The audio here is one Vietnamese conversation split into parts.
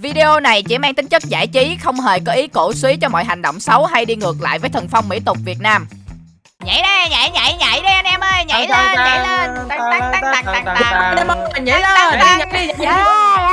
Video này chỉ mang tính chất giải trí, không hề có ý cổ suý cho mọi hành động xấu hay đi ngược lại với thần phong mỹ tục Việt Nam. Nhảy đi, nhảy nhảy nhảy đi anh em ơi, nhảy lên, nhảy lên. Tăng tăng tăng tăng tăng tăng. Nhảy lên, nhảy đi, nhảy đi.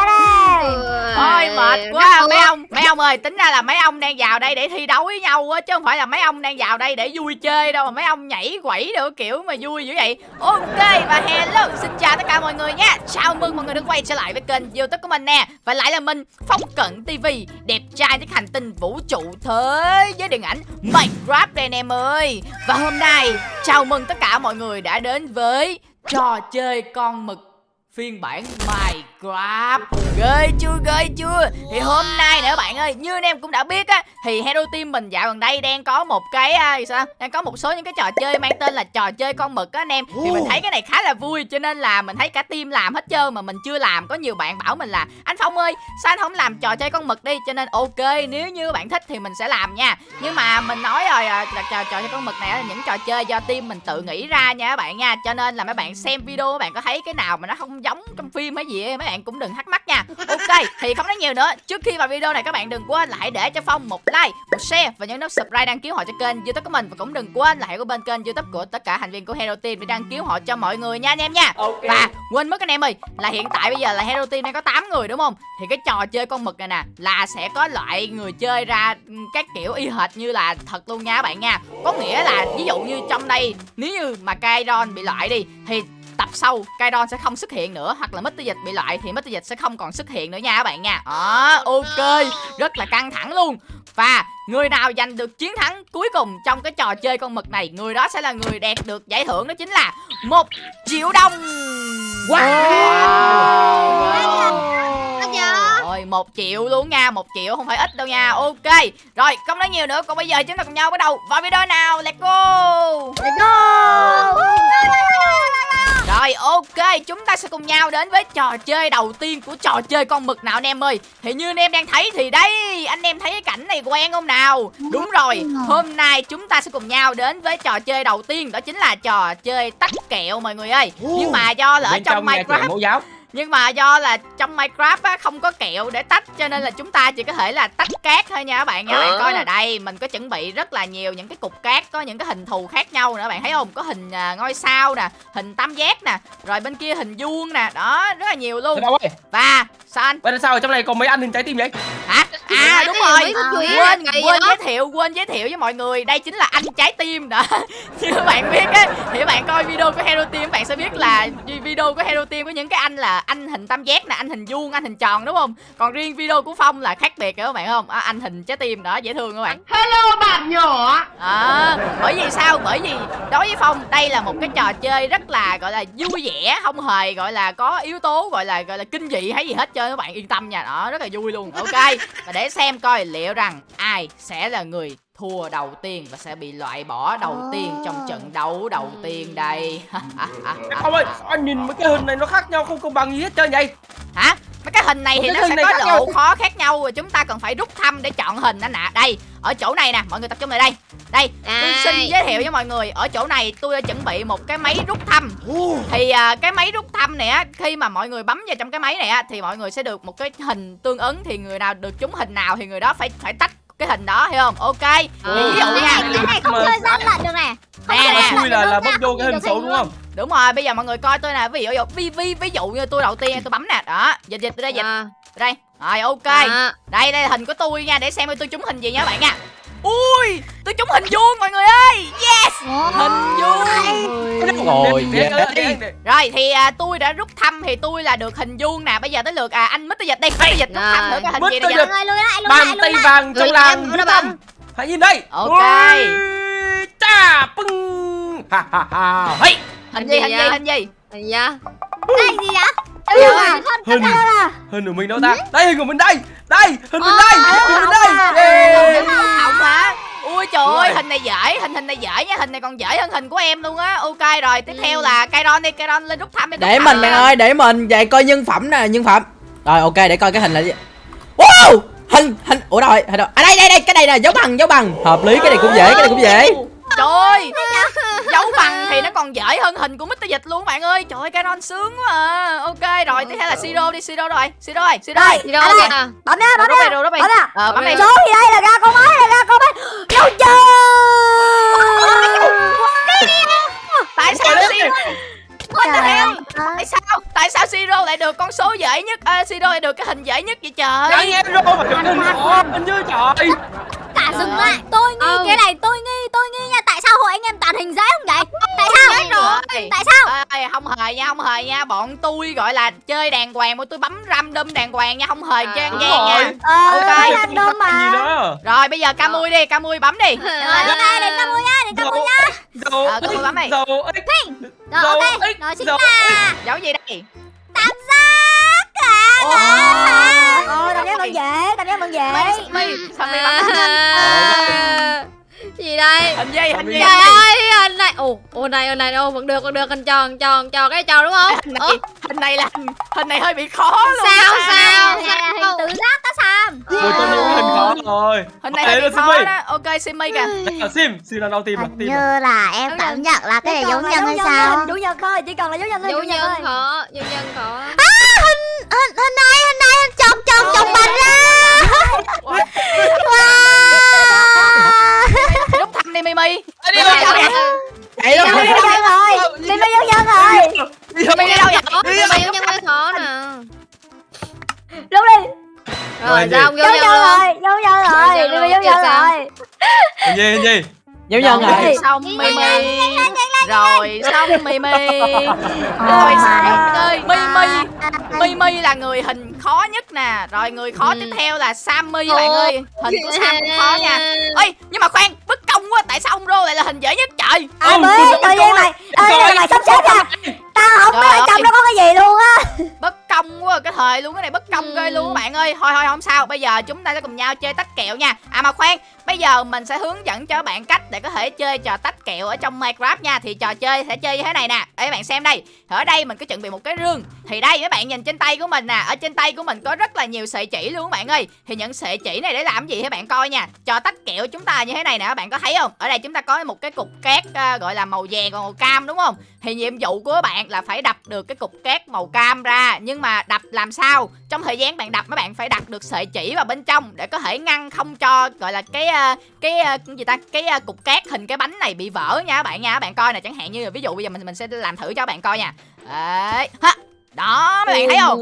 Ôi mệt quá. mấy ông Mấy ông ơi tính ra là mấy ông đang vào đây để thi đấu với nhau á Chứ không phải là mấy ông đang vào đây để vui chơi đâu Mà mấy ông nhảy quẩy được kiểu mà vui dữ vậy. Ok và hello xin chào tất cả mọi người nha. Chào mừng mọi người đã quay trở lại với kênh youtube của mình nè. Và lại là mình Phong Cận TV Đẹp trai trên hành tinh vũ trụ thế giới điện ảnh Minecraft đây anh em ơi. Và hôm nay chào mừng tất cả mọi người đã đến với trò chơi con mực phiên bản Minecraft. Ghê chưa ghê chưa? Thì hôm nay nữa bạn ơi như anh em cũng đã biết á thì Hero Team mình dạo gần đây đang có một cái à, sao? Đang có một số những cái trò chơi mang tên là trò chơi con mực á anh em. Thì mình thấy cái này khá là vui cho nên là mình thấy cả team làm hết trơn mà mình chưa làm. Có nhiều bạn bảo mình là anh Phong ơi sao anh không làm trò chơi con mực đi? Cho nên ok nếu như bạn thích thì mình sẽ làm nha. Nhưng mà mình nói rồi à, là trò, trò chơi con mực này là những trò chơi do team mình tự nghĩ ra nha các bạn nha. Cho nên là mấy bạn xem video các bạn có thấy cái nào mà nó không giống trong phim hay gì ấy, mấy bạn cũng đừng thắc mắc nha. Ok thì không nói nhiều nữa. Trước khi vào video này các bạn đừng quên hãy để cho phong một like một share và nhấn nút subscribe đăng ký họ cho kênh youtube của mình. Và cũng đừng quên là hãy có bên kênh youtube của tất cả thành viên của hero team để đăng ký họ cho mọi người nha anh em nha. Ok. và quên mất anh em ơi là hiện tại bây giờ là hero team đang có 8 người đúng không? Thì cái trò chơi con mực này nè là sẽ có loại người chơi ra ừ, các kiểu y hệt như là thật luôn nha các bạn nha. Có nghĩa là ví dụ như trong đây nếu như mà Kairon bị loại đi thì tập sau Kairon sẽ không xuất hiện nữa. Hoặc là Mr. Dịch bị loại thì Mr. Dịch sẽ không còn xuất hiện nữa nha các bạn nha. Đó ok. Rất là căng thẳng luôn. Và người nào giành được chiến thắng cuối cùng trong cái trò chơi con mực này người đó sẽ là người đạt được giải thưởng đó chính là một triệu đồng. Rồi một triệu luôn nha một triệu không phải ít đâu nha. Ok. Rồi không nói nhiều nữa còn bây giờ chúng ta cùng nhau bắt đầu vào video nào? Let's go rồi ok chúng ta sẽ cùng nhau đến với trò chơi đầu tiên của trò chơi con mực nào anh em ơi? Thì như anh em đang thấy thì đây anh em thấy cái cảnh này quen không nào? Đúng rồi hôm nay chúng ta sẽ cùng nhau đến với trò chơi đầu tiên Đó chính là trò chơi tách kẹo mọi người ơi. Nhưng mà do là ở trong nhà kẹo Minecraft mẫu giáo nhưng mà do là trong Minecraft á không có kẹo để tách cho nên là chúng ta chỉ có thể là tách cát thôi nha các bạn nha. Bạn coi là đây, mình có chuẩn bị rất là nhiều những cái cục cát có những cái hình thù khác nhau nữa bạn thấy không? Có hình à, ngôi sao nè, hình tam giác nè, rồi bên kia hình vuông nè, đó, rất là nhiều luôn. Và sao anh? Vậy là sao ở trong này còn mấy anh hình trái tim vậy Hả? À đúng rồi. Quên quên giới thiệu, quên giới thiệu với mọi người. Đây chính là anh trái tim đó. Như các bạn biết á thì các bạn coi video của Hero Team các bạn sẽ biết là video của Hero Team có những cái anh là anh hình tam giác nè, anh hình vuông, anh hình tròn đúng không? Còn riêng video của Phong là khác biệt các bạn không? À, anh hình trái tim đó dễ thương các bạn. Hello bạn nhỏ À, bởi vì sao? Bởi vì đối với Phong đây là một cái trò chơi rất là gọi là vui vẻ, không hề gọi là có yếu tố gọi là gọi là kinh dị hay gì hết trơn các bạn yên tâm nha. Đó, rất là vui luôn. Ok. Và để xem coi liệu rằng ai sẽ là người thua đầu tiên và sẽ bị loại bỏ đầu tiên trong trận đấu đầu tiên đây. Không ơi anh nhìn mấy cái hình này nó khác nhau không công bằng gì hết trơn vậy Hả? Mấy cái hình này thì nó sẽ có độ khó khác nhau và chúng ta cần phải rút thăm để chọn hình anh ạ. Đây, ở chỗ này nè, mọi người tập trung lại đây. Đây, tôi xin giới thiệu với mọi người, ở chỗ này tôi đã chuẩn bị một cái máy rút thăm. Thì à, cái máy rút thăm này á, khi mà mọi người bấm vào trong cái máy này á thì mọi người sẽ được một cái hình tương ứng thì người nào được trúng hình nào thì người đó phải phải tách cái hình đó hiểu không? Ok. Thì ví dụ nha. Cái này không chơi gian lận được này Không Nè, chơi nè. Xui là là bốc vô cái hình xấu đúng không Đúng rồi, bây giờ mọi người coi tôi nè, ví dụ ví ví ví dụ như tôi đầu tiên tôi bấm nè, đó, dịch dịch tôi đây dịch À, đây. Rồi ok. à. Đây đây là hình của tôi nha để xem tôi trúng hình gì nha các bạn nha. Ui, tôi trúng hình vuông mọi người ơi. Yes. Hình vuông. Rồi, để- Rồi thì à, tôi đã rút thăm thì tôi là được hình vuông nè. Bây giờ tới lượt à anh Mr. Dịch đi. Mr. Dịch rút thăm thử cái hình gì Mr. đây Dịch. Bàn tay vàng trong làng nó Tâm. Hãy nhìn đây Ok. Ui, Chà Pưng Ha ha ha Hình Hình gì gì hình gì hình gì? Hình gì Cái gì vậy Hình Hình của mình đâu ta Đây hình của mình đây Đây hình mình Ờ, đây Hình mình đây. Không hả? Ui trời ơi, hình này dễ, hình hình này dễ nha, hình này còn dễ hơn hình của em luôn á. Ok rồi, tiếp theo là Kairon đi, Kairon lên rút thăm đi. Để mình bạn ơi, để mình vậy coi nhân phẩm nè, nhân phẩm. Rồi ok, để coi cái hình là gì. Wow! Hình hình ủa đâu rồi? Hình đâu? À đây đây đây, cái này nè, dấu bằng, dấu bằng. Hợp lý, cái này cũng dễ, cái này cũng dễ. Trời! Ơi Dấu bằng thì nó còn dễ hơn hình của Mr. Dịch luôn bạn ơi. Trời ơi Canon sướng quá à. Ok rồi tiếp theo là Siro đi Siro rồi Siro ơi Siro đâu Anh kìa bấm nha Rồi bấm nha rồi bấm nha bấm đi số gì đây là ra con máy là ra con máy vô chơi. Tại sao Siro. Tại sao? Tại sao Siro lại được con số dễ nhất? À, Siro lại được cái hình dễ nhất vậy trời? Em rồi mà đừng bỏ anh chứ trời Cả rừng lại. Tôi nghi Ừ. cái này tôi nghi tôi nghi nha. Tại sao hội anh em toàn hình dáng không vậy? Tại sao? rồi tại sao? Ê, không hề nha không hề nha. Bọn tôi gọi là chơi đàng hoàng bọn tôi bấm ram đâm đàng hoàng nha. Không hề À, chơi ăn gian nha. Ờ Ok. okay. Random mà. đó rồi bây giờ Camui đi Camui bấm đi. Rồi ok đừng có mua nha đừng có mua nha. Dầu Ờ, tôi bấm này. Dầu rồi Dầu ok xin Dầu là dấu gì đây? Tam giác Ồ. ờ tam giác vẫn dễ. tam giác vẫn dễ. Sao mi bấm À, gì đây? Hình gì hình gì trời ơi hình này ồ ồ này ồ này ồ vẫn được vẫn được hình tròn tròn tròn cái tròn đúng không? Hình Ủa, này hình này là hình, này hơi bị khó luôn sao á. sao sao? hình tự giác đó Sam. Ôi tôi nhớ hình khó rồi hình này hơi bị khó Simi. đó. Ok Simi kìa. Sim Sim là đâu tìm là hình tìm như là em cảm nhân. nhận là cái này dấu nhân hay sao? Chủ nhật thôi chỉ cần là dấu nhân thôi chủ nhân khó dấu nhân khó hình hình này hình này hình chồng chồng chồng bạch ra. Wow. Rút thăm đi Mimi Đi Mimi đi đâu vậy chạy đâu nhân rồi mấy dấu nhân rồi Mimi đi đâu vậy? Dấu nhân mới khó nè. Đúng đi. Rồi sao nhân luôn? rồi dấu nhân rồi tiếp nhân sao? rồi. Gì gì dấu nhân rồi rồi xong Mimi. rồi xong Mimi. Rồi xong ơi Mimi. Mimi là người hình khó nhất nè. Rồi người khó Ừ. tiếp theo là Sammy bạn ơi. Hình của Sam cũng khó nha. Ê nhưng mà khoan bất công quá Tại sao ông Rô lại là hình dễ nhất trời? Ai Ừ, biết tự nhiên mày ơi mày sắp xếp ra tao không biết trong ơi. đó có cái gì luôn á. Bất công quá cái thời luôn Cái này bất công Ừ. ghê luôn. Các bạn ơi Thôi thôi không sao. Bây giờ chúng ta sẽ cùng nhau chơi tách kẹo nha. À mà khoan Bây giờ mình sẽ hướng dẫn cho các bạn cách để có thể chơi trò tách kẹo ở trong Minecraft nha. Thì trò chơi sẽ chơi như thế này nè. Để các bạn xem đây. Ở đây mình có chuẩn bị một cái rương. Thì đây các bạn nhìn trên tay của mình nè. Ở trên tay của mình có rất là nhiều sợi chỉ luôn các bạn ơi. Thì những sợi chỉ này để làm gì các bạn? Coi nha. Trò tách kẹo chúng ta như thế này nè các bạn có thấy không? Ở đây chúng ta có một cái cục cát à, gọi là màu vàng còn màu cam đúng không? Thì nhiệm vụ của các bạn là phải đập được cái cục cát màu cam ra. Nhưng mà đập làm sao? Trong thời gian bạn đập các bạn phải đặt được sợi chỉ vào bên trong Để có thể ngăn không cho gọi là cái cái à, cái gì ta? Cái à, cục cát hình cái bánh này bị vỡ nha các bạn nha. Các bạn coi nè chẳng hạn như ví dụ bây giờ mình mình sẽ làm thử cho các bạn coi nha. Đấy ha đó mấy bạn thấy không?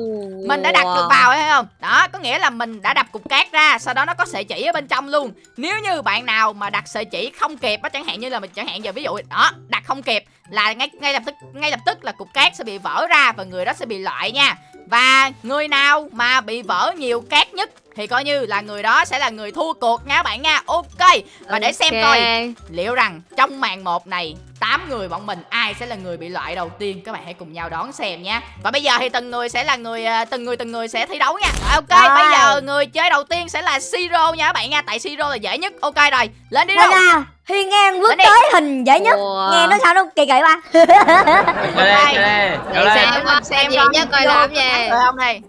Mình đã đặt được vào thấy không? Đó có nghĩa là mình đã đập cục cát ra sau đó nó có sợi chỉ ở bên trong luôn. Nếu như bạn nào mà đặt sợi chỉ không kịp á chẳng hạn như là mình chẳng hạn giờ ví dụ đó đặt không kịp là ngay ngay lập tức ngay lập tức là cục cát sẽ bị vỡ ra và người đó sẽ bị loại nha và người nào mà bị vỡ nhiều cát nhất? Thì coi như là người đó sẽ là người thua cuộc nha các bạn nha. Ok và để xem coi liệu rằng trong màn một này 8 người bọn mình ai sẽ là người bị loại đầu tiên. Các bạn hãy cùng nhau đón xem nha. Và bây giờ thì từng người sẽ là người à, từng người từng người sẽ thi đấu nha. Ok Rồi. bây giờ người chơi đầu tiên sẽ là siro nha các bạn nha. Tại siro là dễ nhất. Ok rồi lên đi đâu? Hiên ngang bước Đến đi. tới hình dễ nhất. Nghe nó sao nó kỳ kỳ ba Chơi đây chơi đây để Chơi đây xem Xem xem xem gì coi nhất coi làm gì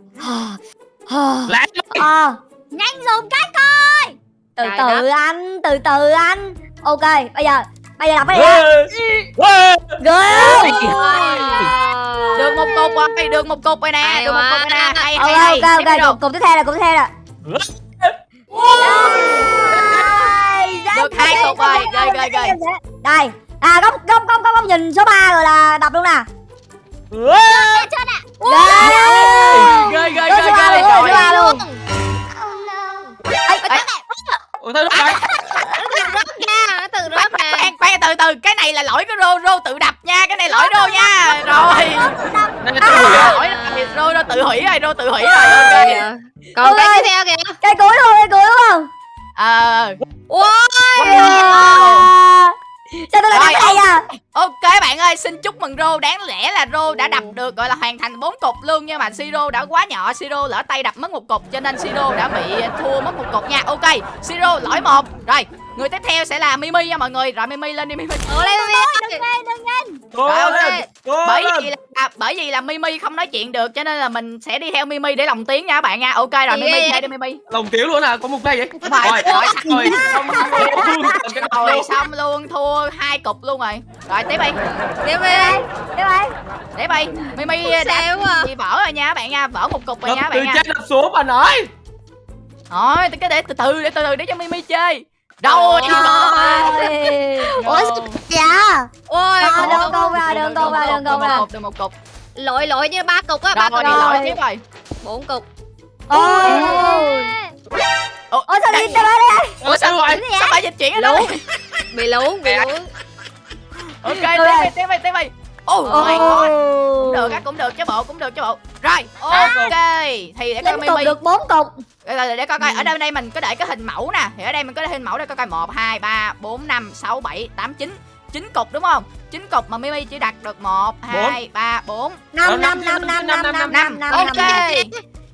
Lát ờ nhanh dùng cách coi. Từ từ anh từ từ anh. Ok bây giờ bây giờ đọc cái gì được một cục rồi được một cục rồi nè được một cục rồi nè. Hay ok hay hay. ok ok đâu. cục cục tiếp theo là cục tiếp theo là được hai cục rồi. ghê ghê ghê đây à góc góc góc góc nhìn số 3 rồi là đọc luôn nè. Ê. ghê ghê ghê ghê ghê luôn, trời ba luôn Ủa sao nó tự rớt nè khoan khoan từ từ. Cái này là lỗi của rô. Rô tự đập nha. Cái này lỗi rô nha. rồi. á lỗi rô rô tự hủy rồi rô tự hủy rồi. Ok. Còn cái tiếp theo kìa. Cây cuối luôn cây cuối đúng không? Ờ sao tôi lại Rồi, cái này à? ok bạn ơi xin chúc mừng rô. Đáng lẽ là rô đã đập được gọi là hoàn thành bốn cục luôn nhưng mà siro đã quá nhỏ. Siro lỡ tay đập mất một cục cho nên siro đã bị thua mất một cục nha. Ok siro lỗi một. Rồi người tiếp theo sẽ là mimi nha mọi người rồi mimi lên đi mimi Ủa lên lên Cố Rồi, ok. lên Cố bởi lên vì là bởi vì là Mimi không nói chuyện được cho nên là mình sẽ đi theo Mimi để lồng tiếng nha các bạn nha. Ok rồi Mimi chơi đi Mimi. Lòng tiếng luôn à, có một giây vậy. Rồi, Rồi, rồi, rồi, xong rồi. Rồi xong luôn thua hai cục luôn rồi. Rồi tiếp đi. Tiếp đi Đi ơi Tiếp đi. Mimi à. bị vỡ rồi nha các bạn nha, vỡ một cục rồi nha các từ bạn nha. trên đập xuống bà nói. Thôi, cái để từ từ để từ từ để cho Mimi chơi. Rồi, Trời Ôi. Ủa sao dạ Ôi À, không, câu ra đường câu ra đường câu một ra cục, được một cục. lỗi lỗi như ba cục á ba Rồi, cục đi lỗi. rồi tiếp rồi. bốn cục. Ôi. Ủa, Ôi sao đi tới đây Ủa sao rồi? Sao bà dịch chuyển ở lún bị lún bị lún Ok, tiếp đi, tiếp đi, tiếp đi. Ồ, my god. Cũng được á, cũng được chứ bộ, cũng được chứ bộ. Rồi, ok. Thì để coi cục Mimi. được 4 cục Để, để, để coi coi ở đây đây mình có để cái hình mẫu nè. Thì ở đây mình có để hình mẫu để coi coi 1 2 3 4 5 6 7 8 9. 9 cục đúng không? 9 cục mà Mimi chỉ đặt được 1 2 3 4 5 5 5 5 5 5 5 5 Ok.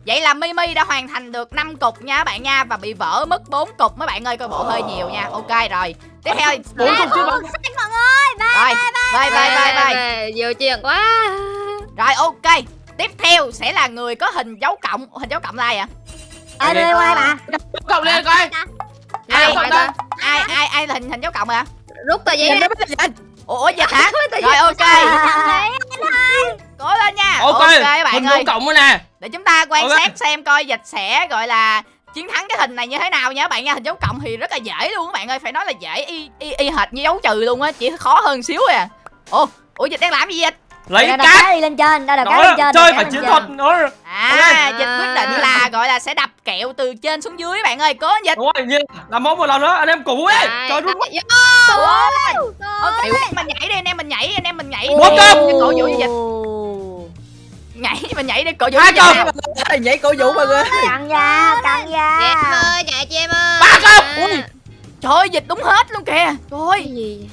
Vậy là Mimi đã hoàn thành được 5 cục nha các bạn nha và bị vỡ mất 4 cục mấy bạn ơi coi bộ hơi nhiều nha. Ok rồi. Tiếp theo Bốn cục chứ mọi người Bye rồi. Bye bye bye bye. bye nhiều chuyện quá Rồi ok. Tiếp theo sẽ là người có hình dấu cộng, hình dấu cộng like à? Ai đi quay bà Cộng lên coi. Ai Ai ai ai ai, ai là hình hình dấu cộng à? rút tờ giấy Ủa dịch hả? Rồi ok. Cố lên nha. Ok, bạn hình ơi. dấu cộng nè. Để chúng ta quan sát xem coi dịch sẽ gọi là chiến thắng cái hình này như thế nào nha các bạn nha. Hình dấu cộng thì rất là dễ luôn các bạn ơi, phải nói là dễ y y, y hệt như dấu trừ luôn á, chỉ khó hơn xíu à. Ủa, ủa dịch đang làm gì dịch? Lấy cái đi lên trên là cái Đó, lên trên chơi phải chiến thuật nó. À, dịch quyết định là gọi là sẽ đập kẹo từ trên xuống dưới bạn ơi, cố dịch. Đúng rồi, như làm món một lần nữa, anh em cũ ấy. Trời rút quá. đây, Ok, mình nhảy đi, anh em mình nhảy, anh em mình nhảy. Để cục. cổ vũ cho dịch. Nhảy mình nhảy đi cổ vũ Hai cho dịch. cục. nè. nhảy cổ vũ mọi người Căng da Căng chị em da ơi chạy chị em ơi Ba. À, Ui. Trời ơi, dịch đúng hết luôn kìa. Trời cái ơi.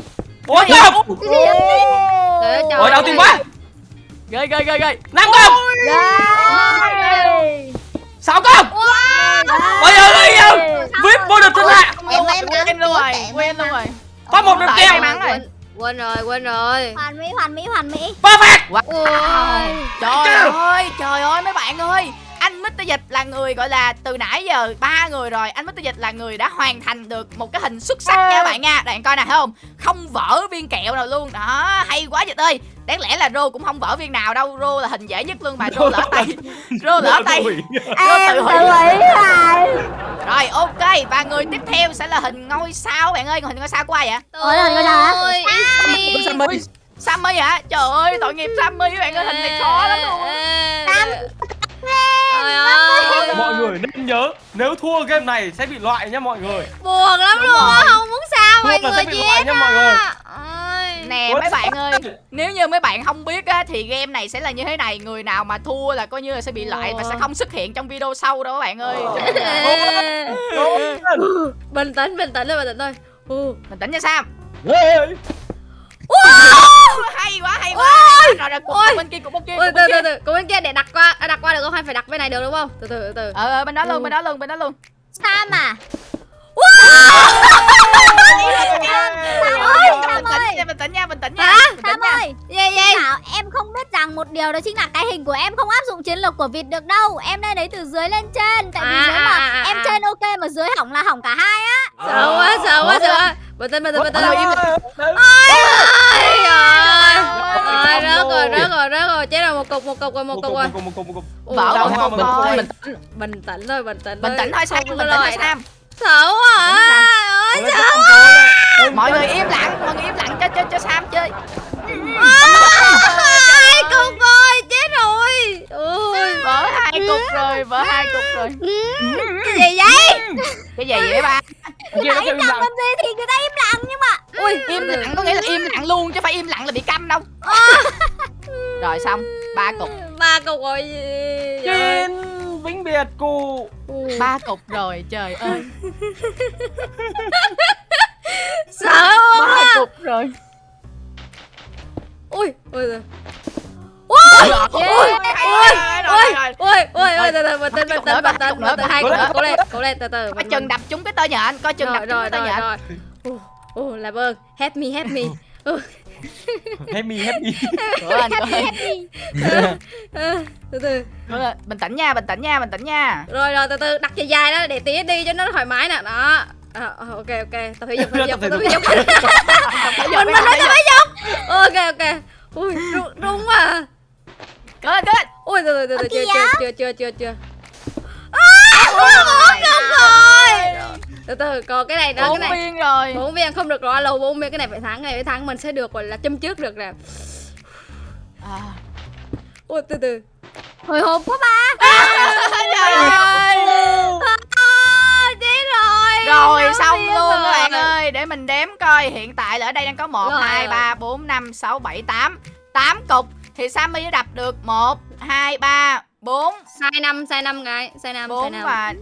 Ơi, trời Ôi, đau tim quá. Ghê ghê ghê ghê. Năm. Ghê. Sáu cục. Bây giờ đi đâu? VIP vô địch thiên hạ. Quên luôn rồi, quên luôn rồi. Có một đường Tại kèo. quên rồi quên rồi Hoàn mỹ hoàn mỹ hoàn mỹ Perfect. Trời ơi, trời ơi mấy bạn ơi Anh Mr. Dịch là người gọi là từ nãy giờ ba người rồi Anh Mr. Dịch là người đã hoàn thành được một cái hình xuất sắc nha các bạn nha. Bạn coi nè thấy không? Không vỡ viên kẹo nào luôn. Đó, hay quá Dịch ơi. Đáng lẽ là Rô cũng không vỡ viên nào đâu. Rô là hình dễ nhất luôn mà. Rô lỡ tay. Rô lỡ tay. Em tự hủy. rồi ok. Và người tiếp theo sẽ là hình ngôi sao. Bạn ơi Hình ngôi sao của ai vậy? Ủa, là người nào hả? Ôi, it's me. Sammy. Sammy hả? Trời ơi tội nghiệp Sammy. Các bạn ơi Hình này khó lắm luôn. Sam Trời ơi. Mọi người nên nhớ, nếu thua game này sẽ bị loại nha mọi người. Buồn lắm Đúng luôn á. Không muốn sao mọi Thua là người sẽ bị loại nha mọi người. Nè mấy bạn ơi Nếu như mấy bạn không biết á Thì game này sẽ là như thế này. Người nào mà thua là coi như là sẽ bị loại Và sẽ không xuất hiện trong video sau đâu các bạn ơi. Bình tĩnh bình tĩnh thôi bình tĩnh thôi. Mình tỉnh nha Sam Hay quá hay quá Rồi rồi cục Ôi. bên kia cục bên kia Ôi, cục từ bên từ kia từ, cô bên kia để đặt qua, à, đặt qua được không? Hay phải đặt bên này được đúng không? Từ từ từ từ. Ờ ờ, bên đó luôn bên đó luôn bên đó luôn Sam à Bình tĩnh nha bình tĩnh nha bình tĩnh nha Hả? bình tĩnh Sam ơi Gì gì? Thảo em không biết rằng một điều đó chính là cái hình của em không áp dụng chiến lược của vịt được đâu Em nên lấy từ dưới lên trên Tại vì À, nếu mà à, à, em à. trên ok mà dưới hỏng là hỏng cả hai á Sợ quá, sợ quá, sợ. Bình tĩnh, bình tĩnh, bình tĩnh. Ôi trời Ôi, rớt rồi, rớt rồi, rớt rồi. Chết rồi, một cục, một cục rồi, một cục rồi. một cục, một cục, đau một cục. Bình rồi. tĩnh, bình tĩnh thôi, bình tĩnh bình tĩnh thôi Sam bình tĩnh thôi Sam. Sợ quá. Ôi, lên. mọi người im lặng mọi người im lặng. Cho cho cho Sam chơi Ôi, vỡ hai cục rồi vỡ hai cục rồi. Cái gì vậy? cái gì vậy ba? Lặng lặng. làm gì thì người ta im lặng nhưng mà Ui, im lặng có nghĩa là im lặng luôn chứ phải im lặng là bị câm đâu. Rồi xong ba cục. Ba cục rồi. Xin vĩnh biệt cụ. Ba cục rồi trời ơi. Sợ ba cục rồi. Ui, ui, ui. Ôi Ui, ui, ui, ui, ui, từ từ, bình tĩnh, bình tĩnh, bình tĩnh, tĩnh, hai cục nữa, cố lên, cố lên, từ từ. coi chừng đập trúng cái tơ nhện coi chừng đập rồi, trúng cái tơ rồi, nhện rồi. Ồ, làm ơn, help me, help me. happy happy Cố lên, cố lên. Ờ, từ từ. Cố lên. bình tĩnh nha bình tĩnh nha bình tĩnh nha. Rồi rồi từ từ đặt dài dài đó để tía đi cho nó thoải mái nè. Đó. À, ok ok. Tập thể dục tập thể dục tập thể dục mình mình nói tập thể dục ok ok. Ui rung quá à. cố lên ui từ từ từ từ chưa chưa chưa chưa chưa chưa. À không được rồi. từ từ còn cái này đó cái này. viên rồi. Bốn viên không được rồi lâu bốn viên cái này phải thắng cái này phải thắng. Mình sẽ được gọi là châm trước được nè. À. ui từ từ. Hồi hộp quá ba. Trời ơi. à, chết rồi. Rồi xong luôn các bạn rồi. ơi. Để mình đếm coi. Hiện tại là ở đây đang có một Rồi. hai ba bốn năm sáu bảy tám. Tám cục. Thì Sammy đã đập được một hai ba bốn. Sai năm sai năm cái sai năm sai bốn năm. và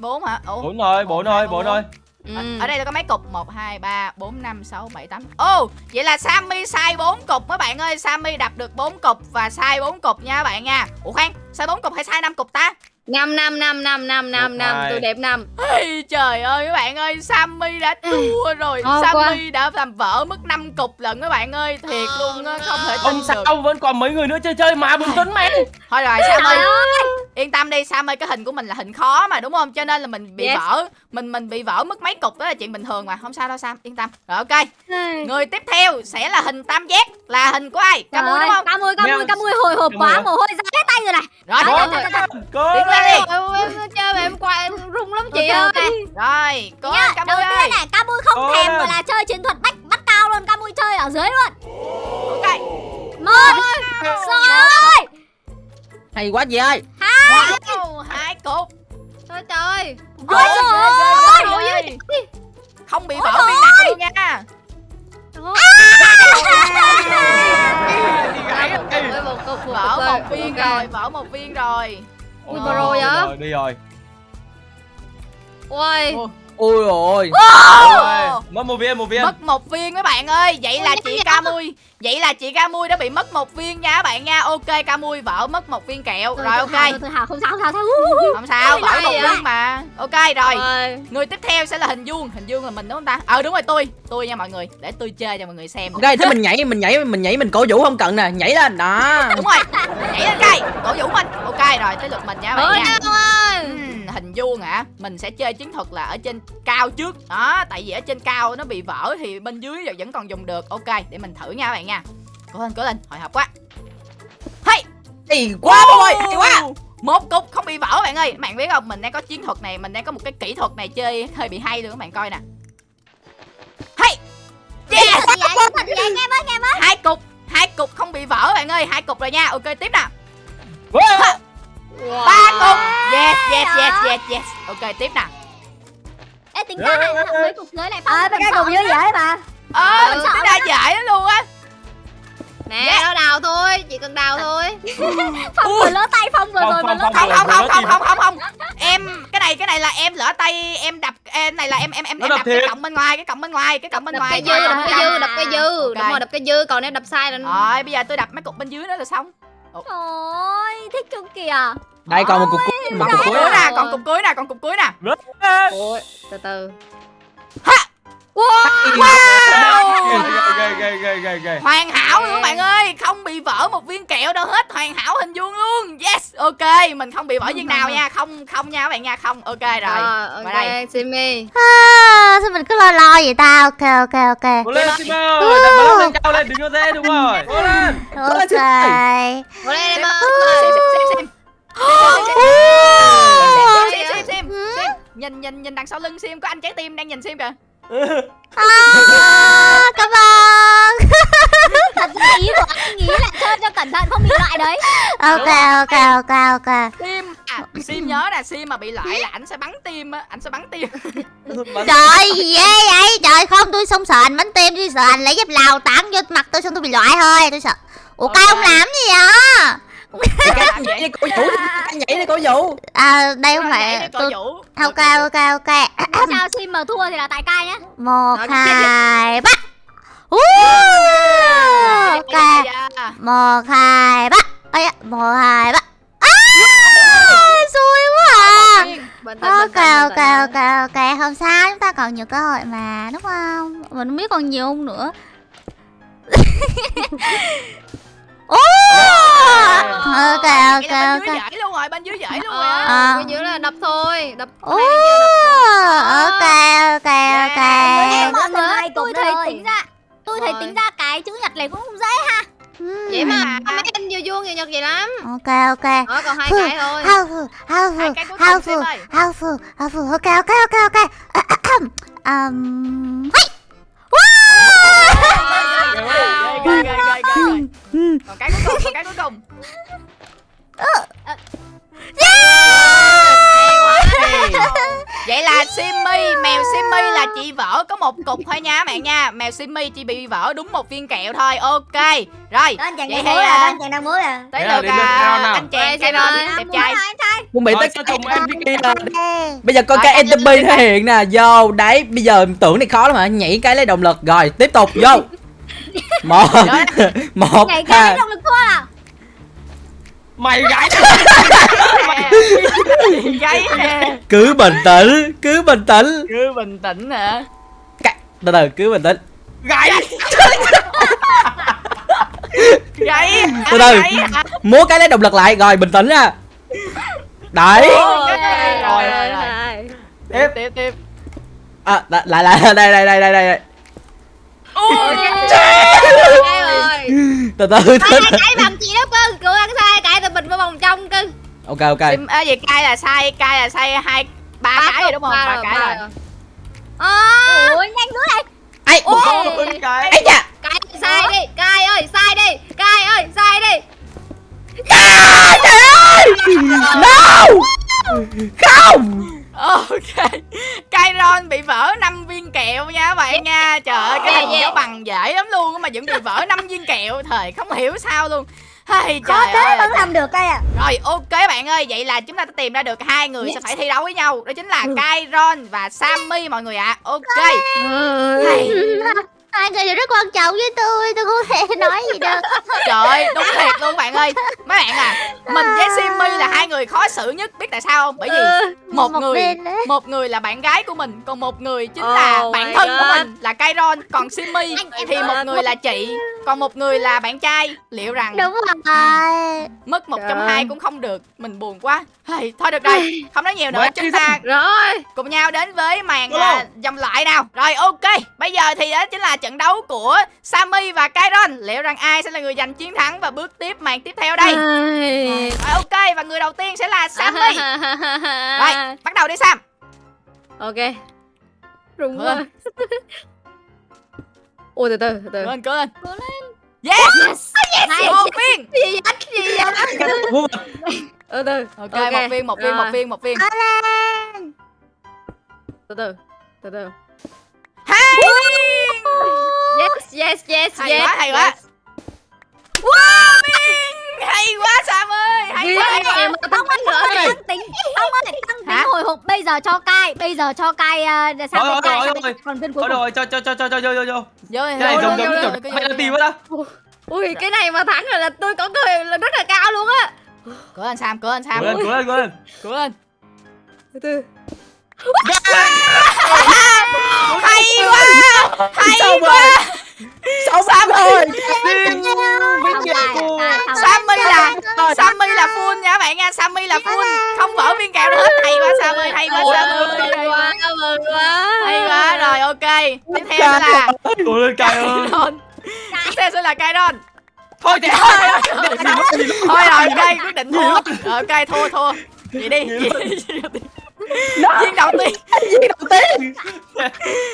bốn hả? Ủa? bốn rồi bốn rồi bốn rồi ừ. Ở, ở đây là có mấy cục. 1, 2, 3, 4, 5, 6, 7, 8 Ồ, vậy là Sammy sai 4 cục các bạn ơi. Sammy đập được 4 cục và sai 4 cục nha các bạn nha. Ủa khoan, sai 4 cục hay sai 5 cục ta? Năm năm năm năm năm năm năm tôi đẹp năm. Trời ơi các bạn ơi Sammy đã thua rồi. Ngon Sammy đã làm vỡ mất 5 cục lận các bạn ơi Thiệt luôn á, không thể tin không được. sao vẫn còn mấy người nữa chơi chơi mà bình tĩnh mẹ Thôi rồi Sammy. Yên tâm đi Sammy cái hình của mình là hình khó mà đúng không? Cho nên là mình bị Yes. vỡ Mình mình bị vỡ mất mấy cục đó là chuyện bình thường mà. Không sao đâu Sam. Yên tâm. Rồi ok. Người tiếp theo sẽ là hình tam giác. Là hình của ai? Cam Mui đúng không? Cam ui, cam ui, cam ui hồi hộp quá, mồ hôi ra hết tay rồi này. Rồi, rồi, rồi, rồi. cố Tiến lên đi. em, chơi mà em qua em rung lắm chị ơi. Rồi, lên Cam đầu Mui tiên ơi. này, cam ui không thèm gọi là chơi chiến thuật bắt bắt cao luôn, cam ui chơi ở dưới luôn. Ok. Một, rồi, hay quá chị ơi. Wow, hai cục. Trời trời. Ôi trời ơi. Không bị vỡ viên nặng luôn nha. Ôi, một Vỡ viên rồi, vỡ một viên rồi Ui, Ui bro vậy? Đi rồi. Ui ôi ui rồi mất một viên một viên. Mất một viên các bạn ơi. Vậy là chị Ca Mui Vậy là chị Ca Mui đã bị mất một viên nha các bạn nha. Ok Ca Mui vỡ mất một viên kẹo. Rồi ok. hào, không sao, không sao, không sao. Không sao, vỡ một viên mà. Ok rồi. Ôi. Người tiếp theo sẽ là hình vuông. Hình vuông là mình đúng không ta? Ờ đúng rồi tôi. Tôi nha mọi người. Để tôi chơi cho mọi người xem. Ok thế mình nhảy mình nhảy mình nhảy mình cổ vũ không cần nè. Nhảy lên đó. Đúng rồi. Nhảy lên cây Cổ vũ mình. Ok rồi tới lượt mình nha các bạn nha. ơi hình vuông hả mình sẽ chơi chiến thuật là ở trên cao trước. Đó tại vì ở trên cao nó bị vỡ thì bên dưới vẫn còn dùng được. Ok để mình thử nha các bạn nha. Cố lên cố lên hồi hộp quá. Hey! Ê, quá bông ơi hay quá. Một cục không bị vỡ bạn ơi. Bạn biết không mình đang có chiến thuật này mình đang có một cái kỹ thuật này chơi hơi bị hay luôn các bạn coi nè. Hey! Yes! Hai cục hai cục không bị vỡ bạn ơi. Hai cục rồi nha. Ok tiếp nè Wow. Ba cục. Yes yes yes yes yes. Ok tiếp nè Ê, tính ra này, mấy cục dưới này Ờ, phong mấy cái cục dưới dễ mà. ờ Ừ. đa dại lắm luôn á? Nè nó đào thôi chỉ cần đào thôi. Phong vừa lỡ tay, Phong vừa rồi, Phong, lỡ tay. không không không không không không không. Em cái này cái này là em lỡ tay em đập em này là em em em, em đập đập cái cọng bên ngoài cái cọng bên ngoài cái cọng bên đập ngoài. cái dư đập Dạ. cái dư đập cái dư. đúng rồi đập cái dư còn nếu đập sai là rồi bây giờ tôi đập mấy cục bên dưới nữa là xong. Trời ơi, thích chung kìa. Đây còn một cục cuối một cục cuối nè còn cục cuối nè còn cục cuối nè ôi từ từ ghê hoàn hảo luôn các bạn ơi không bị vỡ một viên kẹo đâu hết hoàn hảo hình vuông luôn yes ok mình không bị vỡ viên nào nha không không nha các bạn nha không ok rồi rồi vào đây ok Simi À, sao mình cứ lo lo vậy ta? Ok, ok, ok. cố lên Simba ơi đặt bóng lên cao lên đừng có thế đúng rồi cố lên Ok. vô đây em ơi xem xem xem xem xem xem xem xem nhìn nhìn nhìn đằng sau lưng sim có anh trái tim đang nhìn sim kìa À, cảm ơn. Thật ra ý của anh nghĩ là chơi cho cẩn thận không bị loại đấy. Ok, ok, ok, ok. sim à sim nhớ nè sim mà bị loại là ảnh sẽ bắn tim á ảnh sẽ bắn tim Trời gì ghê vậy? Trời không, tôi không sợ anh bánh tim, tôi sợ anh lấy dép lào tán vô mặt tôi xong tôi bị loại thôi, tôi sợ. Ủa Ok. cay ông làm gì vậy? Nhảy đi cổ vũ anh nhảy đi cổ vũ. À, đây không phải tôi vũ. Ok ok ok Sao sim mà thua thì là tại cay nhá. Một hai ba Uh, Ok. Dạ. Một hai ba da, Một hai ba à, Xui quá à. Ok ok ok ok. Không sao chúng ta còn nhiều cơ hội mà Đúng không? Mình không biết còn nhiều không nữa Ô Ok ok bên dưới ok dãy luôn rồi bên dưới dãy luôn rồi Ờ, À. cái dưới là đập thôi đập kia đập Ok ok ok. Yeah. mọi người Hai tôi thấy tính ra tôi thấy tính ra cái chữ nhật này cũng không dễ ha. Ừ. vậy mà mấy anh vừa vuông vừa nhật vậy lắm. Ok ok. Đó còn hai cái thôi. Hai cái cuối cùng xem ơi. Ok, ok, ok, ok. um, hey! Ghê ghê còn cái cuối cùng còn cái cuối cùng. Vậy là Simmy, mèo Simmy là chị vỡ có một cục thôi nha các bạn nha. Mèo Simmy chỉ bị vỡ đúng một viên kẹo thôi. Ok Rồi. Đó anh chàng Vậy đang thì, múa à, là anh chàng đang múa là tới là lượt à, anh chàng cái xem đó ơi. đẹp trai chuẩn bị Rồi, tất sao cả chồng MVP là bây giờ coi Rồi, cái anh lên thể hiện nè. Vô đấy bây giờ tưởng này khó lắm hả? Nhảy cái lấy động lực. Rồi tiếp tục vô một. Một cái hai động lực thua à. Mày gãi Gáy nè cứ bình tĩnh cứ bình tĩnh. Cứ bình tĩnh hả? Từ từ cứ bình tĩnh. Gãi Gáy Từ từ. Múa cái lấy động lực lại rồi bình tĩnh nha. Đấy. Rồi rồi, rồi Tiếp tiếp tiếp. À, lại lại lại đây đây đây đây đây Ui, cái rồi từ từ từ từ. cái bằng chị đó cơ cô ăn sai cái tụi mình vào vòng trong cưng ok ok. À, gì cay là sai cay là sai hai ba cái rồi đúng không? Ba cái rồi. à, ui nhanh nữa này ai Ôi. cái. Ấy chà cái sai đi cai ơi sai đi cai ơi sai đi. Trời ơi. No. Không Ok. Kyron bị vỡ 5 viên kẹo nha các bạn nha. Trời ơi cái Yeah, hình yeah. nó bằng dễ lắm luôn mà vẫn bị vỡ 5 viên kẹo. Thời không hiểu sao luôn. Hay khó trời thế ơi. vẫn làm được đây à Rồi ok bạn ơi. Vậy là chúng ta đã tìm ra được hai người sẽ phải thi đấu với nhau. Đó chính là Kyron và Sammy mọi người ạ. Ok. Hay. Hai người đều rất quan trọng với tôi, tôi không thể nói gì được. Trời ơi đúng thiệt luôn bạn ơi. Mấy bạn à Mình với Simmy là hai người khó xử nhất Biết tại sao không? Bởi vì một, Một người một người là bạn gái của mình còn một người chính là Oh bạn my thân của God. mình là Kyron còn Simmy thì một người là chị còn một người là bạn trai. Liệu rằng Đúng rồi. mất một trong hai cũng không được. Mình buồn quá hey, thôi được rồi không nói nhiều nữa Quá chúng ta rồi. cùng nhau đến với màn à, vòng loại nào. Rồi ok bây giờ thì đó chính là trận đấu của Sammy và Kyron. Liệu rằng ai sẽ là người giành chiến thắng và bước tiếp màn tiếp theo đây? Rồi ok và người đầu tiên sẽ là Sammy. Rồi bắt đầu đi Sam. Ok. Rung Mở quá. Lên. ôi từ từ từ từ. Cố lên cố lên. Yes! Này, một viên gì vậy? Gì vậy từ từ. Ok, một viên một viên một viên một viên. Lên. từ từ từ từ. Hai yes yes yes hay yes quá hay quá. wow viên. Hay quá Sam ơi. Hay quá. hay quá không nữa tăng tính ông ơi tăng tính Hả? hồi hộp bây giờ cho cai bây giờ cho cai uh, Rồi, rồi, rồi, còn viên cuối rồi cho cho cho cho cho cho cho. Vô Cái này vô, giống vô, giống vô, kiểu vô, là tìm đó ui cái này mà thắng rồi là tôi có cười là rất là cao luôn á cố lên Sam cố lên Sam. Cố lên cố lên cố lên. Cố lên. Từ từ. Hay quá hay Xong quá. cai, cô. cai, xong. Sammy là Sammy là full nha các bạn nha. Sammy là full. không vỡ viên kẹo nữa. Hết hay quá Sammy hay quá Sammy hay mừng quá. Hay quá. Rồi ok. Tiếp theo là Cố lên. Cay ơi tiếp theo sẽ là Kyron Thôi thì thôi rồi ok quyết định thua. rồi ok thua thua. Vậy đi. Viên đầu tiên. Viên đầu tiên.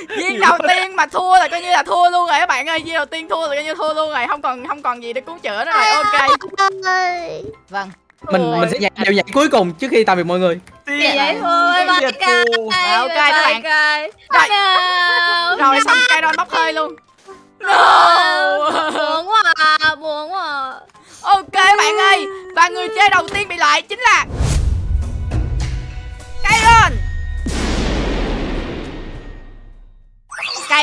Viên đầu tiên. Mà thua là coi như là thua luôn rồi các bạn ơi. Viên đầu tiên thua là coi như thua luôn rồi. Không còn không còn gì để cứu chữa nữa rồi. Ok. Vâng. Mình mình sẽ nhảy đều nhảy cuối cùng trước khi tạm biệt mọi người. Vậy vậy thôi. bye Rồi, ok, các bạn. Rồi. Rồi xong Kyron bốc hơi luôn no buồn quá à, buồn quá à. ok bạn ơi và người chơi đầu tiên bị loại chính là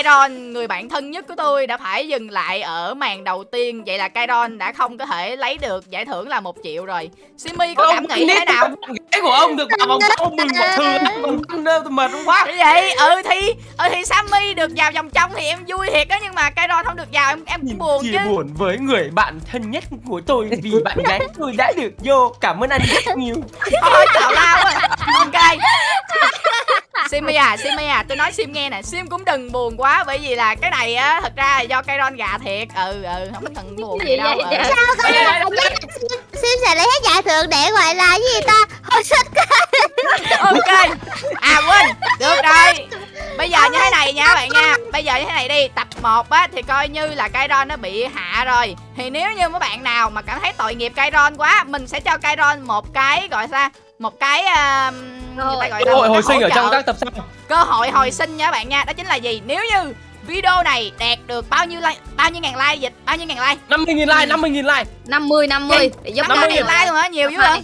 Kairon, người bạn thân nhất của tôi đã phải dừng lại ở màn đầu tiên. Vậy là Kairon đã không có thể lấy được giải thưởng là một triệu rồi. Simi có cảm nghĩ thế nào? Cái của ông được vào vòng sau mừng một thường trong tôi mệt quá. Vậy, ừ thì ừ thì Sammy được vào vòng trong thì em vui thiệt đó Nhưng mà Kairon không được vào em em cũng buồn chứ. buồn với người bạn thân nhất của tôi Vì bạn gái tôi đã được vô. Cảm ơn anh rất nhiều. Thôi tào lao quá Ok Simi à, Simi à, tôi nói Sim nghe nè Sim cũng đừng buồn quá Bởi vì là cái này á, thật ra là do Kairon gà thiệt. Ừ, ừ, không cần buồn gì đâu ừ. Sao có là Sim sẽ lấy hết giải thưởng để gọi là cái gì ta? Hồi sinh Ok. À quên, được rồi. Bây giờ như thế này nha bạn nha. Bây giờ như thế này đi. Tập 1 á thì coi như là Kairon nó bị hạ rồi. Thì nếu như mấy bạn nào mà cảm thấy tội nghiệp Kairon quá Mình sẽ cho Kairon một cái gọi sao? Một cái uh, người ta gọi Cơ hội hồi sinh ở trong các tập sau. Cơ hội hồi sinh nha các bạn nha đó chính là gì? Nếu như video này đạt được bao nhiêu like bao nhiêu ngàn like dịch bao nhiêu ngàn like? 50.000 like, 50.000 like. 50 50 để cho mươi ngàn like luôn hả? Nhiều dữ hả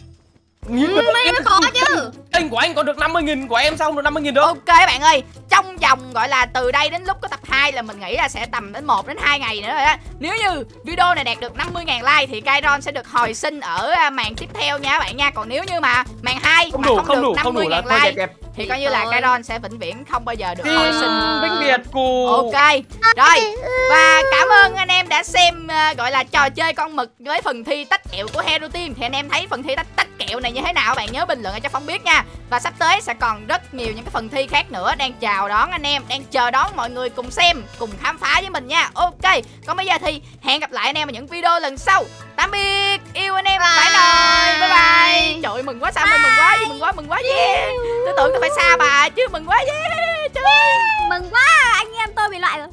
Nghìn Ừ, mấy nó có chứ. Kênh của anh còn được 50.000 của em xong được 50.000 nữa ok các bạn ơi trong vòng gọi là từ đây đến lúc có tập 2 là mình nghĩ là sẽ tầm đến 1 đến 2 ngày nữa rồi đó nếu như video này đạt được 50.000 like thì Kairon sẽ được hồi sinh ở à, màn tiếp theo nha các bạn nha. Còn nếu như mà màn 2 Không mà đủ, không, không được đủ, không đủ 50.000 là thôi like đẹp đẹp. thì coi như là. Kairon sẽ vĩnh viễn không bao giờ được hồi sinh. vĩnh biệt của Ok, rồi. Và đã xem ờ, gọi là trò chơi con mực với phần thi tách kẹo của Hero Team. Thì anh em thấy phần thi tách tách kẹo này như thế nào? Bạn nhớ bình luận cho Phong biết nha. Và sắp tới sẽ còn rất nhiều những cái phần thi khác nữa đang chào đón anh em Đang chờ đón mọi người cùng xem, cùng khám phá với mình nha. Ok, còn bây giờ thì hẹn gặp lại anh em ở những video lần sau. Tạm biệt, yêu anh em, bye bye, bye. Bye Trời ơi, mừng quá sao mừng quá, mừng quá, mừng quá, yeah. Tôi tưởng tôi phải xa bà chứ, mừng quá, yeah. Trời. Ơi. Mừng quá anh em tôi bị loại rồi